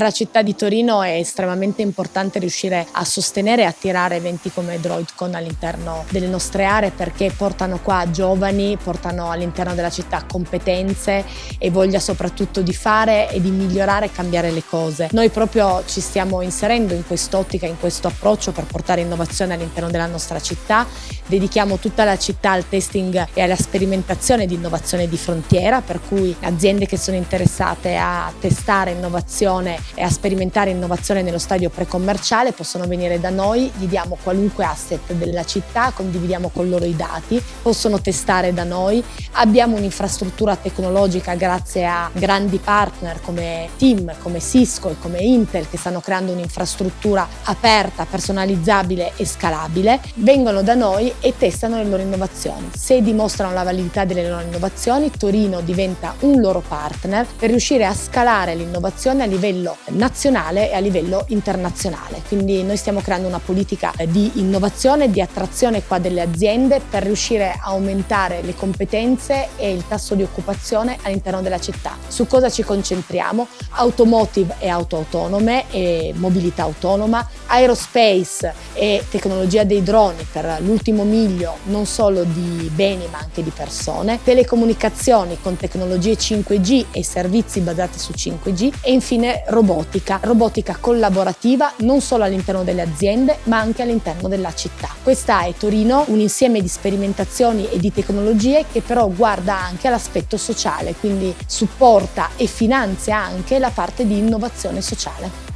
Per la città di Torino è estremamente importante riuscire a sostenere e attirare eventi come DroidCon all'interno delle nostre aree perché portano qua giovani, portano all'interno della città competenze e voglia soprattutto di fare e di migliorare e cambiare le cose. Noi proprio ci stiamo inserendo in quest'ottica, in questo approccio per portare innovazione all'interno della nostra città. Dedichiamo tutta la città al testing e alla sperimentazione di innovazione di frontiera, per cui aziende che sono interessate a testare innovazione e a sperimentare innovazione nello stadio precommerciale possono venire da noi, gli diamo qualunque asset della città, condividiamo con loro i dati, possono testare da noi, abbiamo un'infrastruttura tecnologica grazie a grandi partner come Team, come Cisco e come Intel che stanno creando un'infrastruttura aperta, personalizzabile e scalabile, vengono da noi e testano le loro innovazioni. Se dimostrano la validità delle loro innovazioni, Torino diventa un loro partner per riuscire a scalare l'innovazione a livello nazionale e a livello internazionale. Quindi noi stiamo creando una politica di innovazione, di attrazione qua delle aziende per riuscire a aumentare le competenze e il tasso di occupazione all'interno della città. Su cosa ci concentriamo? Automotive e auto autonome e mobilità autonoma, aerospace e tecnologia dei droni per l'ultimo miglio non solo di beni ma anche di persone, telecomunicazioni con tecnologie 5G e servizi basati su 5G e infine robotica, robotica collaborativa non solo all'interno delle aziende ma anche all'interno della città. Questa è Torino, un insieme di sperimentazioni e di tecnologie che però guarda anche all'aspetto sociale, quindi supporta e finanzia anche la parte di innovazione sociale.